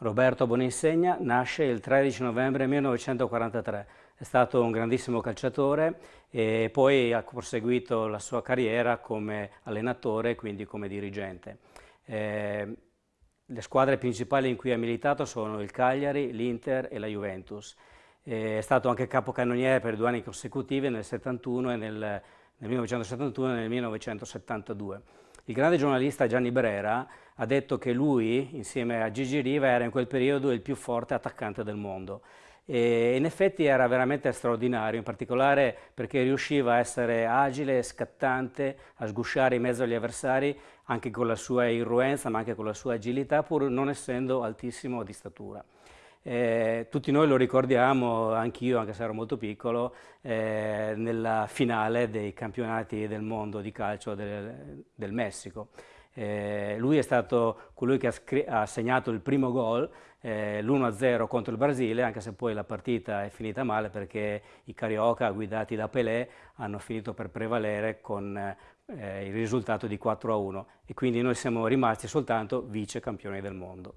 Roberto Boninsegna nasce il 13 novembre 1943, è stato un grandissimo calciatore e poi ha proseguito la sua carriera come allenatore quindi come dirigente. Eh, le squadre principali in cui ha militato sono il Cagliari, l'Inter e la Juventus. Eh, è stato anche capocannoniere per due anni consecutivi nel 71 e nel, nel 1971 e nel 1972. Il grande giornalista Gianni Brera ha detto che lui, insieme a Gigi Riva, era in quel periodo il più forte attaccante del mondo. E in effetti era veramente straordinario, in particolare perché riusciva a essere agile, scattante, a sgusciare in mezzo agli avversari, anche con la sua irruenza, ma anche con la sua agilità, pur non essendo altissimo di statura. Eh, tutti noi lo ricordiamo, anch'io, anche se ero molto piccolo, eh, nella finale dei campionati del mondo di calcio del, del Messico. Eh, lui è stato colui che ha, ha segnato il primo gol, eh, l'1-0 contro il Brasile, anche se poi la partita è finita male perché i Carioca, guidati da Pelé, hanno finito per prevalere con eh, il risultato di 4-1 e quindi noi siamo rimasti soltanto vice campioni del mondo.